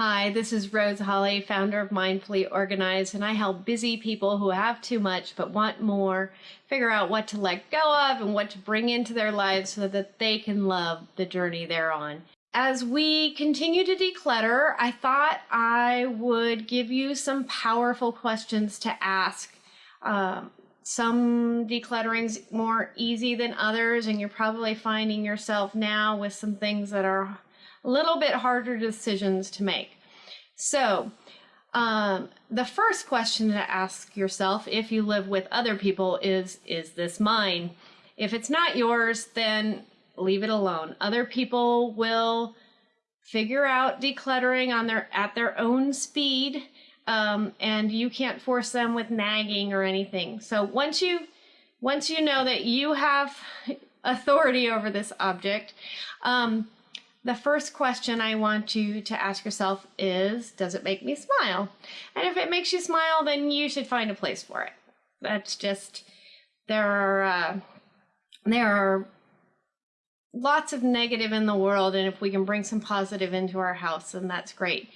Hi, this is Rose Holly, founder of Mindfully Organized, and I help busy people who have too much but want more figure out what to let go of and what to bring into their lives so that they can love the journey they're on. As we continue to declutter, I thought I would give you some powerful questions to ask. Um, some decluttering's more easy than others, and you're probably finding yourself now with some things that are a little bit harder decisions to make. So, um, the first question to ask yourself if you live with other people is Is this mine? If it's not yours, then leave it alone. Other people will figure out decluttering on their at their own speed um, and you can't force them with nagging or anything so once you once you know that you have authority over this object um, the first question I want you to ask yourself is Does it make me smile? And if it makes you smile, then you should find a place for it. That's just, there are, uh, there are lots of negative in the world, and if we can bring some positive into our house, then that's great.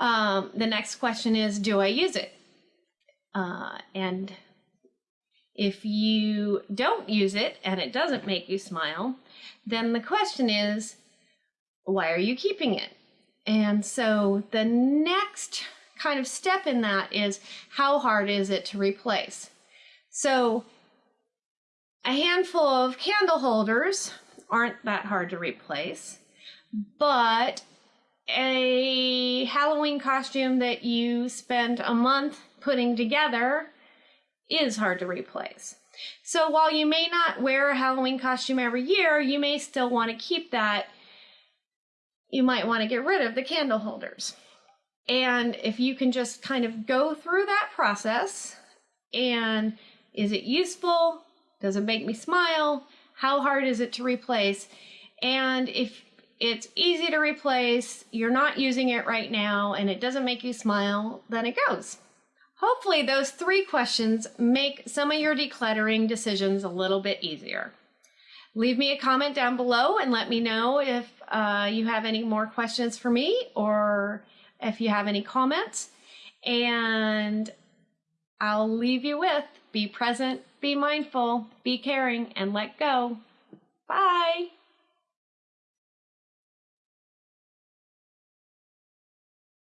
Um, the next question is Do I use it? Uh, and if you don't use it and it doesn't make you smile, then the question is why are you keeping it? And so the next kind of step in that is how hard is it to replace? So a handful of candle holders aren't that hard to replace, but a Halloween costume that you spent a month putting together is hard to replace. So while you may not wear a Halloween costume every year, you may still want to keep that you might want to get rid of the candle holders. And if you can just kind of go through that process and is it useful? Does it make me smile? How hard is it to replace? And if it's easy to replace, you're not using it right now, and it doesn't make you smile, then it goes. Hopefully, those three questions make some of your decluttering decisions a little bit easier. Leave me a comment down below and let me know if uh, you have any more questions for me or if you have any comments. And I'll leave you with be present, be mindful, be caring, and let go. Bye.